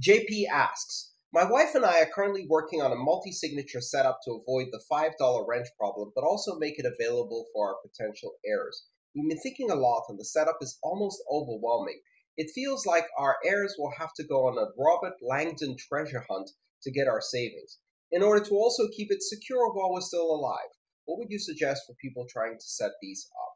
JP asks, my wife and I are currently working on a multi-signature setup to avoid the $5 wrench problem, but also make it available for our potential heirs. We've been thinking a lot and the setup is almost overwhelming. It feels like our heirs will have to go on a Robert Langdon treasure hunt to get our savings, in order to also keep it secure while we're still alive. What would you suggest for people trying to set these up?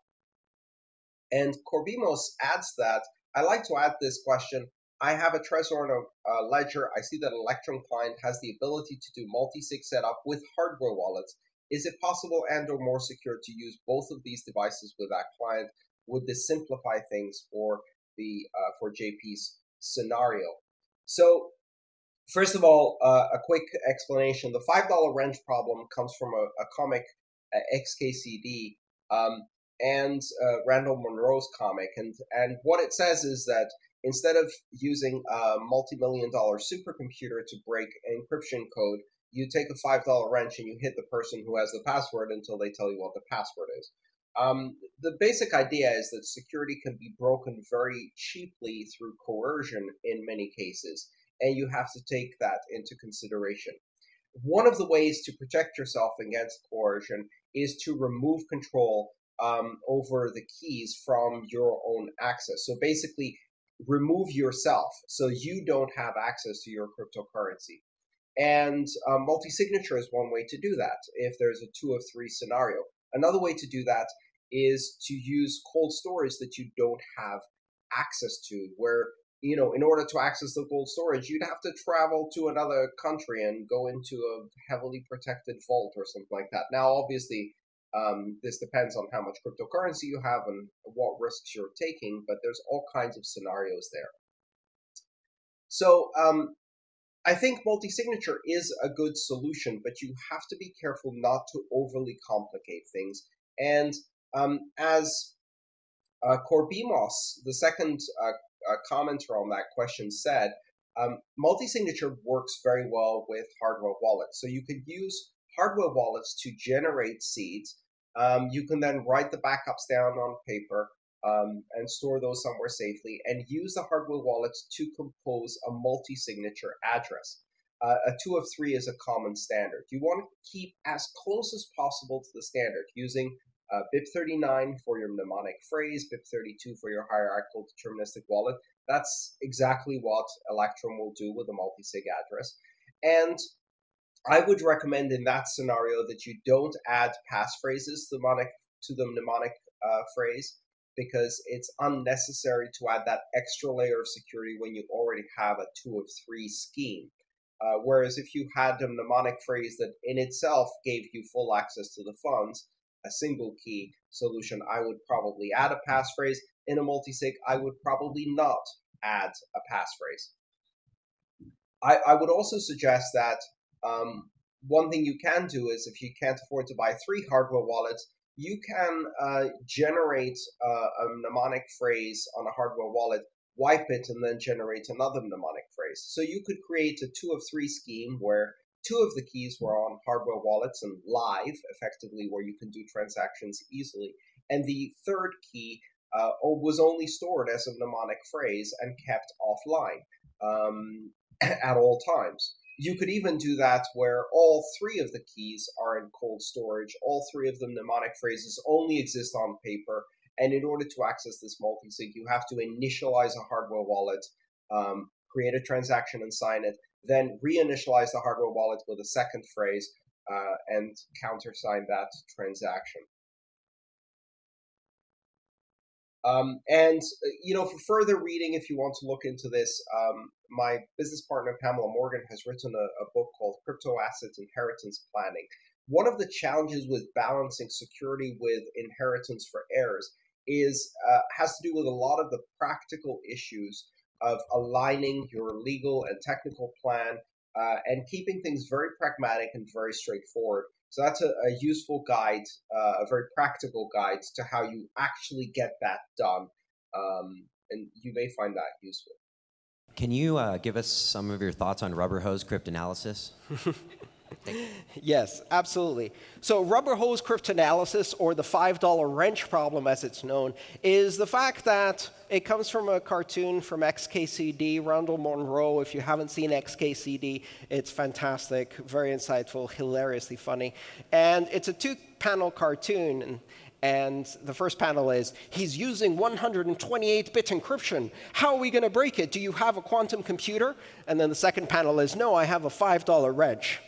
And Corbimos adds that, I like to add this question, I have a Trezor and a, Ledger. I see that Electrum client has the ability to do multi-sig setup with hardware wallets. Is it possible and or more secure to use both of these devices with that client? Would this simplify things for the uh, for JP's scenario? So first of all, uh, a quick explanation. The $5 wrench problem comes from a, a comic, uh, XKCD, um, and uh, Randall Munroe's comic. And, and what it says is that instead of using a multi-million dollar supercomputer to break encryption code, you take a $5 wrench and you hit the person who has the password until they tell you what the password is. Um, the basic idea is that security can be broken very cheaply through coercion in many cases, and you have to take that into consideration. One of the ways to protect yourself against coercion is to remove control um, over the keys from your own access. So basically, remove yourself so you don't have access to your cryptocurrency. And um, multi-signature is one way to do that if there's a two of three scenario. Another way to do that is to use cold storage that you don't have access to, where, you know, in order to access the cold storage, you'd have to travel to another country and go into a heavily protected vault or something like that. Now, obviously, um, this depends on how much cryptocurrency you have and what risks you're taking, but there's all kinds of scenarios there. So um, I think multi-signature is a good solution, but you have to be careful not to overly complicate things. And um, as uh, Corbimos, the second uh, uh, commenter on that question said, um, multi-signature works very well with hardware wallets. So you could use hardware wallets to generate seeds. Um, you can then write the backups down on paper um, and store those somewhere safely and use the hardware wallets to compose a multi-signature address. Uh, a two of three is a common standard. You want to keep as close as possible to the standard using uh, BIP39 for your mnemonic phrase, BIP32 for your hierarchical deterministic wallet. That's exactly what Electrum will do with a multi-sig address. And I would recommend in that scenario that you don't add passphrases to the mnemonic, to the mnemonic uh, phrase because it's unnecessary to add that extra layer of security when you already have a two of three scheme. Uh, whereas if you had a mnemonic phrase that in itself gave you full access to the funds, a single key solution, I would probably add a passphrase. In a multisig, I would probably not add a passphrase. I, I would also suggest that um, one thing you can do is if you can't afford to buy three hardware wallets, you can uh, generate uh, a mnemonic phrase on a hardware wallet, wipe it, and then generate another mnemonic phrase. So you could create a two of three scheme where two of the keys were on hardware wallets and live, effectively, where you can do transactions easily. And the third key uh, was only stored as a mnemonic phrase and kept offline um, at all times. You could even do that where all three of the keys are in cold storage. All three of the mnemonic phrases only exist on paper. And in order to access this multi-sig, you have to initialize a hardware wallet, um, create a transaction and sign it, then reinitialize the hardware wallet with a second phrase uh, and countersign that transaction. Um, and, uh, you know, for further reading, if you want to look into this, um, my business partner, Pamela Morgan, has written a, a book called Crypto Assets Inheritance Planning. One of the challenges with balancing security with inheritance for heirs is uh, has to do with a lot of the practical issues of aligning your legal and technical plan uh, and keeping things very pragmatic and very straightforward. So that's a, a useful guide, uh, a very practical guide to how you actually get that done. Um, and you may find that useful. Can you uh, give us some of your thoughts on rubber hose cryptanalysis? Yes, absolutely. So rubber hose cryptanalysis, or the $5 wrench problem as it's known, is the fact that it comes from a cartoon from XKCD, Randall Munroe. If you haven't seen XKCD, it's fantastic, very insightful, hilariously funny. And it's a two-panel cartoon. And the first panel is, he's using 128-bit encryption. How are we going to break it? Do you have a quantum computer? And then the second panel is, no, I have a $5 wrench.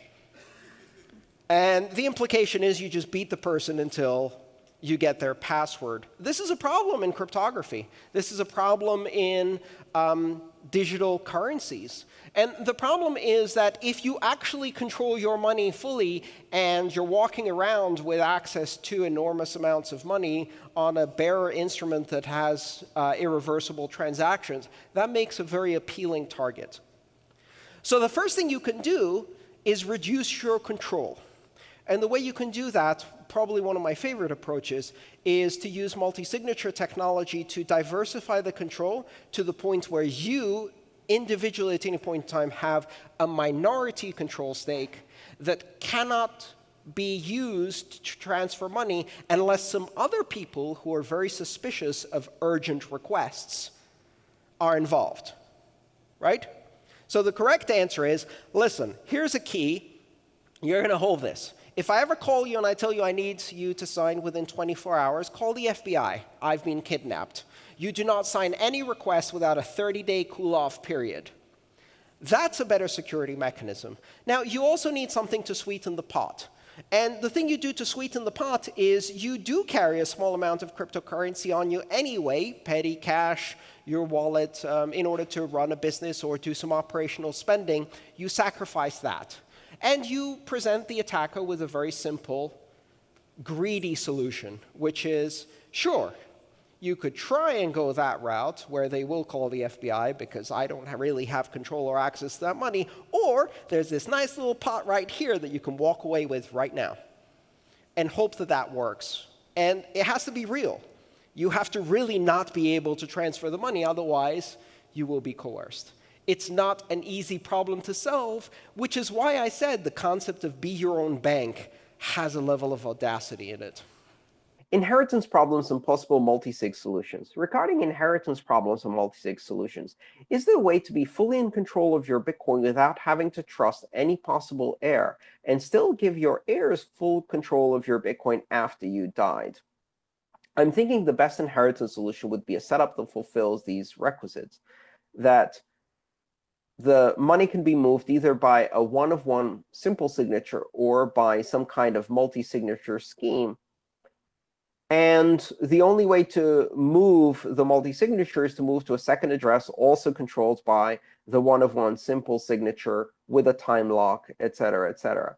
And the implication is you just beat the person until you get their password. This is a problem in cryptography. This is a problem in um, digital currencies. And the problem is that if you actually control your money fully and you're walking around with access to enormous amounts of money on a bearer instrument that has uh, irreversible transactions, that makes a very appealing target. So the first thing you can do is reduce your control. And the way you can do that, probably one of my favorite approaches, is to use multi-signature technology to diversify the control to the point where you, individually at any point in time, have a minority control stake that cannot be used to transfer money unless some other people who are very suspicious of urgent requests are involved. Right? So the correct answer is, listen, here's a key. You're going to hold this. If I ever call you and I tell you I need you to sign within 24 hours, call the FBI. I've been kidnapped. You do not sign any request without a 30-day cool-off period. That's a better security mechanism. Now, you also need something to sweeten the pot. And the thing you do to sweeten the pot is you do carry a small amount of cryptocurrency on you anyway, petty cash, your wallet, um, in order to run a business or do some operational spending. You sacrifice that. And you present the attacker with a very simple, greedy solution, which is, sure, you could try and go that route where they will call the FBI because I don't really have control or access to that money, or there's this nice little pot right here that you can walk away with right now and hope that that works. And it has to be real. You have to really not be able to transfer the money, otherwise you will be coerced. It's not an easy problem to solve, which is why I said the concept of be your own bank has a level of audacity in it. Inheritance problems and possible multi-sig solutions. Regarding inheritance problems and multi-sig solutions, is there a way to be fully in control of your Bitcoin without having to trust any possible heir and still give your heirs full control of your Bitcoin after you died? I'm thinking the best inheritance solution would be a setup that fulfills these requisites, that the money can be moved either by a one-of-one simple signature or by some kind of multi-signature scheme. And the only way to move the multi-signature is to move to a second address also controlled by the one-of-one simple signature with a time lock, et cetera, et cetera.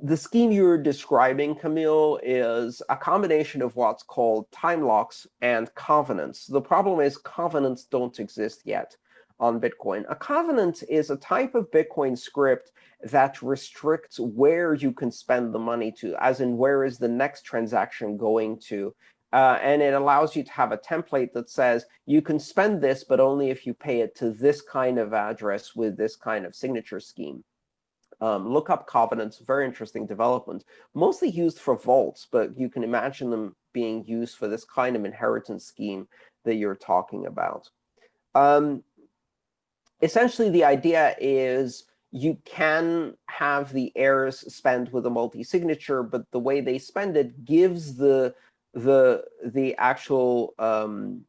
The scheme you're describing, Camille, is a combination of what's called time locks and covenants. The problem is covenants don't exist yet on Bitcoin. A covenant is a type of Bitcoin script that restricts where you can spend the money to, as in where is the next transaction going to. Uh, and it allows you to have a template that says you can spend this, but only if you pay it to this kind of address with this kind of signature scheme. Um, look up covenants, very interesting development, mostly used for vaults, but you can imagine them being used for this kind of inheritance scheme that you're talking about. Um, essentially, the idea is you can have the heirs spend with a multi-signature, but the way they spend it gives the the the actual um,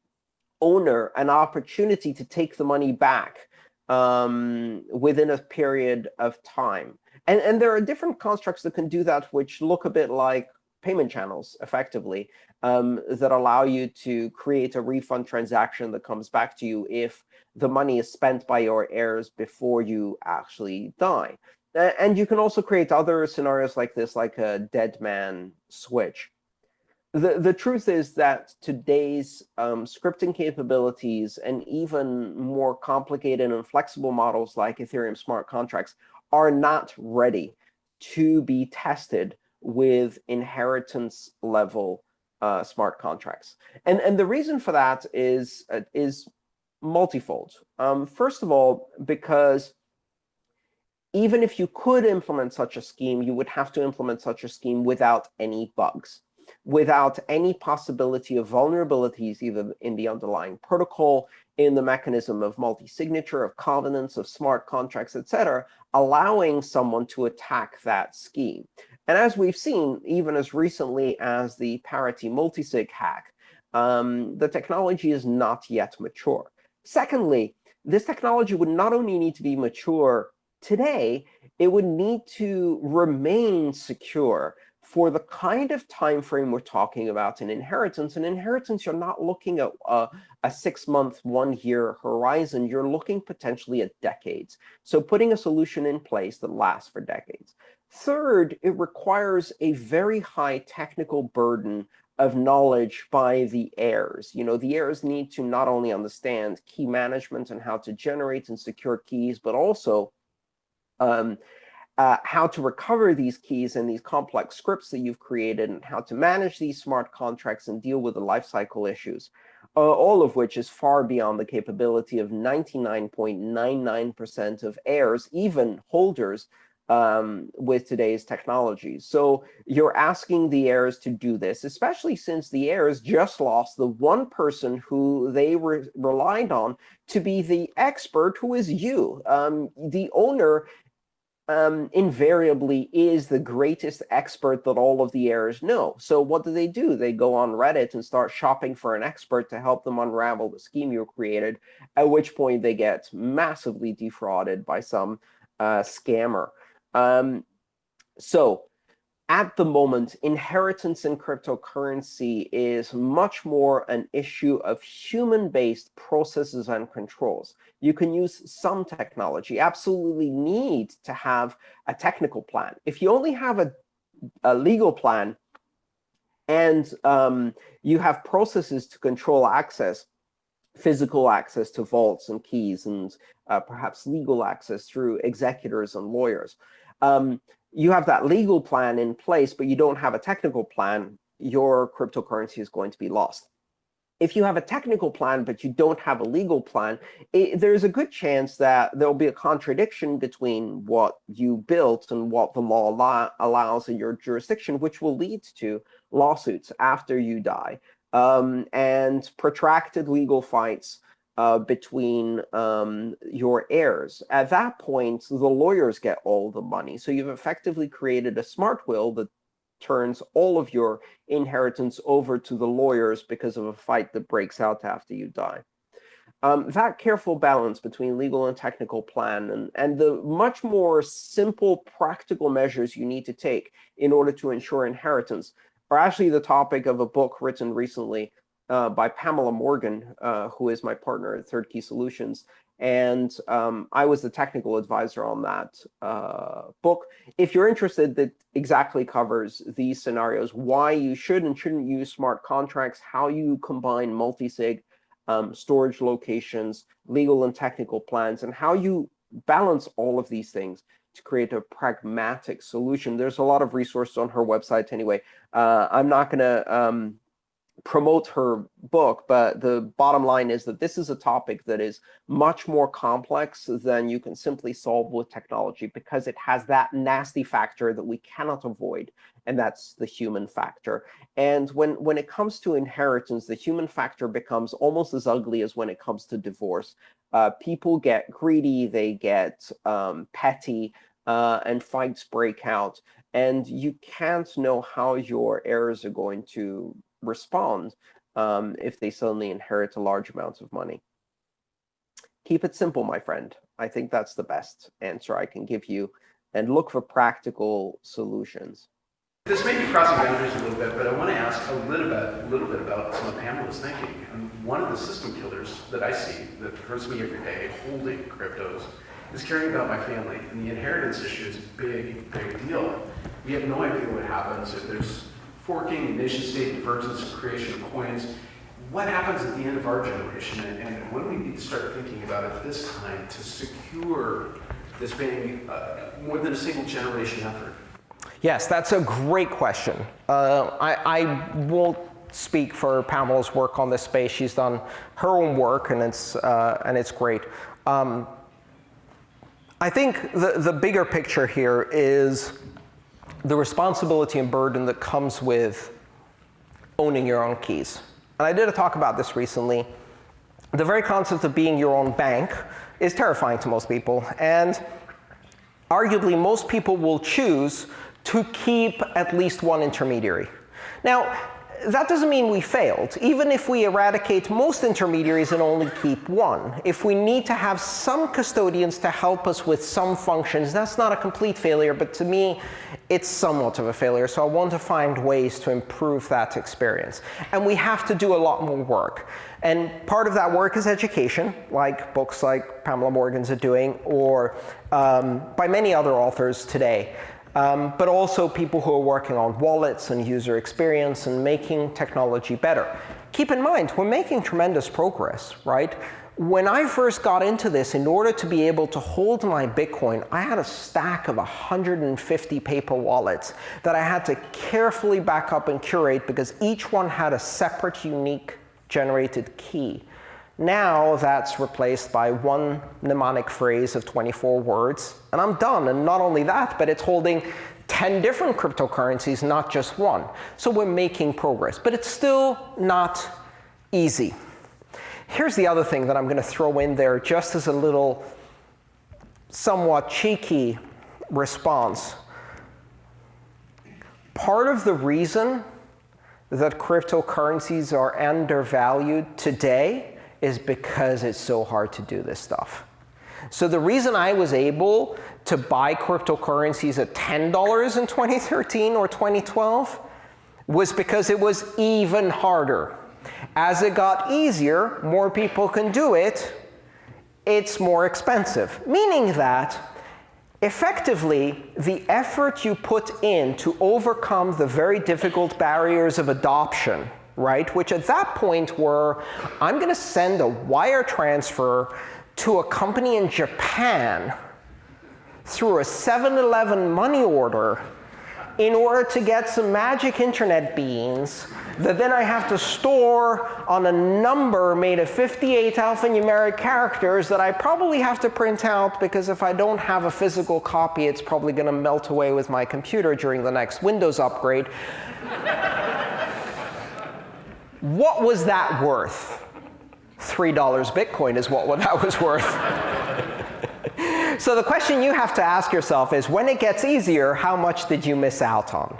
owner an opportunity to take the money back um, within a period of time. And, and there are different constructs that can do that, which look a bit like payment channels, effectively, um, that allow you to create a refund transaction that comes back to you if the money is spent by your heirs before you actually die. And you can also create other scenarios like this, like a dead man switch. The, the truth is that today's um, scripting capabilities and even more complicated and flexible models like Ethereum smart contracts are not ready to be tested with inheritance level uh, smart contracts. And, and the reason for that is, uh, is multifold. Um, first of all, because even if you could implement such a scheme, you would have to implement such a scheme without any bugs, without any possibility of vulnerabilities either in the underlying protocol, in the mechanism of multi-signature, of covenants, of smart contracts, etc., allowing someone to attack that scheme. And as we've seen, even as recently as the Parity multisig hack, um, the technology is not yet mature. Secondly, this technology would not only need to be mature today, it would need to remain secure for the kind of time frame we're talking about in inheritance. In inheritance, you're not looking at a, a six-month, one-year horizon. You're looking potentially at decades. So putting a solution in place that lasts for decades. Third, it requires a very high technical burden of knowledge by the heirs. You know, the heirs need to not only understand key management and how to generate and secure keys, but also um, uh, how to recover these keys and these complex scripts that you've created and how to manage these smart contracts and deal with the lifecycle issues, uh, all of which is far beyond the capability of 99.99% of heirs, even holders, um, with today's technology. So you're asking the heirs to do this, especially since the heirs just lost the one person who they re relied on to be the expert, who is you. Um, the owner um, invariably is the greatest expert that all of the heirs know. So what do they do? They go on Reddit and start shopping for an expert to help them unravel the scheme you created, at which point they get massively defrauded by some uh, scammer. Um, so at the moment, inheritance in cryptocurrency is much more an issue of human-based processes and controls. You can use some technology, absolutely need to have a technical plan. If you only have a, a legal plan and um, you have processes to control access, physical access to vaults and keys, and uh, perhaps legal access through executors and lawyers, um, you have that legal plan in place, but you don't have a technical plan, your cryptocurrency is going to be lost. If you have a technical plan, but you don't have a legal plan, it, there's a good chance that there will be a contradiction between what you built and what the law allows in your jurisdiction, which will lead to lawsuits after you die um, and protracted legal fights uh, between um, your heirs. At that point, the lawyers get all the money. So you've effectively created a smart will that turns all of your inheritance over to the lawyers because of a fight that breaks out after you die. Um, that careful balance between legal and technical plan and, and the much more simple practical measures you need to take in order to ensure inheritance are actually the topic of a book written recently uh, by Pamela Morgan, uh, who is my partner at Third Key Solutions. And um, I was the technical advisor on that uh, book. If you're interested, that exactly covers these scenarios, why you should and shouldn't use smart contracts, how you combine multi-sig, um, storage locations, legal and technical plans, and how you balance all of these things to create a pragmatic solution. There's a lot of resources on her website anyway. Uh, I'm not going to um, promote her book, but the bottom line is that this is a topic that is much more complex than you can simply solve with technology because it has that nasty factor that we cannot avoid, and that's the human factor. And when, when it comes to inheritance, the human factor becomes almost as ugly as when it comes to divorce. Uh, people get greedy, they get um, petty, uh, and fights break out. And you can't know how your heirs are going to respond um, if they suddenly inherit a large amount of money. Keep it simple, my friend. I think that's the best answer I can give you. And look for practical solutions. This may be crossing boundaries a little bit, but I want to ask a little bit, a little bit about some of Pamela's thinking. And one of the system killers that I see that hurts me every day holding cryptos is caring about my family. And the inheritance issue is a big, big deal. We have no idea what happens if there's forking, nation-state divergence, creation of coins. What happens at the end of our generation, and, and when we need to start thinking about it this time to secure this being uh, more than a single generation effort? Yes, that's a great question. Uh, I, I, won't speak for Pamela's work on this space. She's done her own work, and it's, uh, and it's great. Um, I think the, the bigger picture here is the responsibility and burden that comes with owning your own keys. And I did a talk about this recently. The very concept of being your own bank is terrifying to most people. And arguably, most people will choose to keep at least one intermediary. Now, that doesn't mean we failed. Even if we eradicate most intermediaries and only keep one, if we need to have some custodians to help us with some functions, that's not a complete failure, but to me, it's somewhat of a failure. So I want to find ways to improve that experience. And we have to do a lot more work. And part of that work is education, like books like Pamela Morgan's are doing, or um, by many other authors today um, but also people who are working on wallets and user experience and making technology better. Keep in mind, we're making tremendous progress, right? When I first got into this, in order to be able to hold my Bitcoin, I had a stack of 150 paper wallets that I had to carefully back up and curate because each one had a separate, unique generated key. Now that's replaced by one mnemonic phrase of 24 words, and I'm done. And not only that, but it's holding 10 different cryptocurrencies, not just one. So we're making progress. But it's still not easy. Here's the other thing that I'm going to throw in there just as a little somewhat cheeky response. Part of the reason that cryptocurrencies are undervalued today is because it's so hard to do this stuff. So the reason I was able to buy cryptocurrencies at $10 in 2013 or 2012 was because it was even harder. As it got easier, more people can do it, it's more expensive. Meaning that effectively, the effort you put in to overcome the very difficult barriers of adoption right? Which at that point were, I'm going to send a wire transfer to a company in Japan through a 7-Eleven money order in order to get some magic internet beans that then I have to store on a number made of 58 alphanumeric characters that I probably have to print out because if I don't have a physical copy, it's probably going to melt away with my computer during the next Windows upgrade. What was that worth? $3 Bitcoin is what that was worth. so the question you have to ask yourself is, when it gets easier, how much did you miss out on?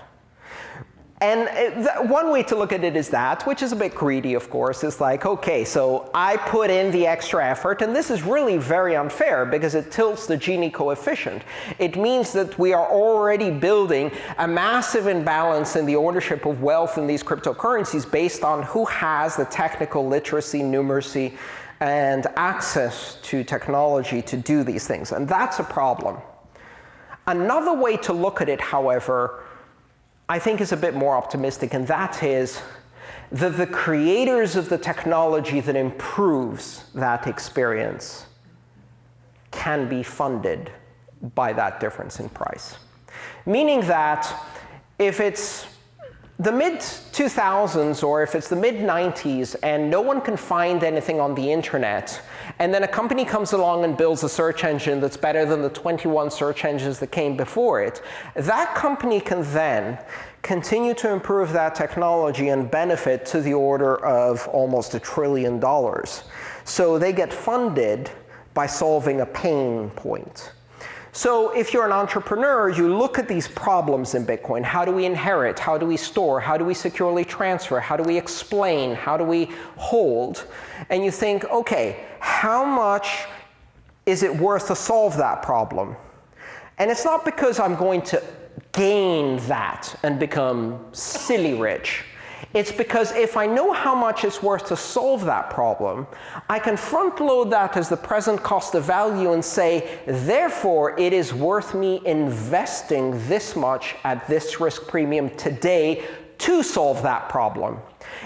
And one way to look at it is that, which is a bit greedy, of course. It's like, OK, so I put in the extra effort. And this is really very unfair because it tilts the Gini coefficient. It means that we are already building a massive imbalance in the ownership of wealth in these cryptocurrencies based on who has the technical literacy, numeracy, and access to technology to do these things. And that's a problem. Another way to look at it, however, I think is a bit more optimistic, and that is that the creators of the technology that improves that experience can be funded by that difference in price. Meaning that if it's the mid-2000s or if it's the mid-90s and no one can find anything on the internet, and then a company comes along and builds a search engine that's better than the 21 search engines that came before it, that company can then continue to improve that technology and benefit to the order of almost a trillion dollars. So they get funded by solving a pain point. So if you're an entrepreneur, you look at these problems in Bitcoin. How do we inherit? How do we store? How do we securely transfer? How do we explain? How do we hold? And you think, OK, how much is it worth to solve that problem? And it's not because I'm going to gain that and become silly rich. It's because if I know how much it's worth to solve that problem, I can front load that as the present cost of value and say, therefore, it is worth me investing this much at this risk premium today to solve that problem.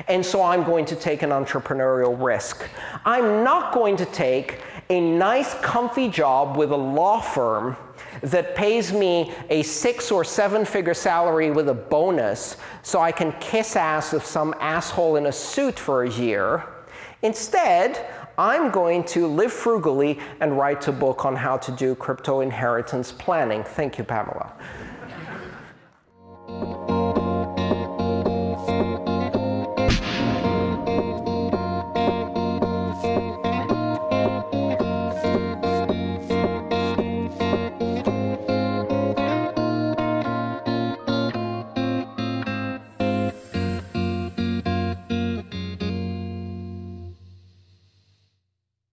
And so I'm going to take an entrepreneurial risk. I'm not going to take a nice, comfy job with a law firm that pays me a six or seven figure salary with a bonus so I can kiss ass of some asshole in a suit for a year. Instead, I'm going to live frugally and write a book on how to do crypto inheritance planning. Thank you, Pamela.